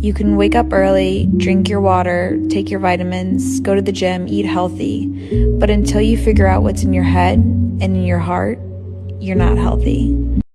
You can wake up early, drink your water, take your vitamins, go to the gym, eat healthy. But until you figure out what's in your head and in your heart, you're not healthy.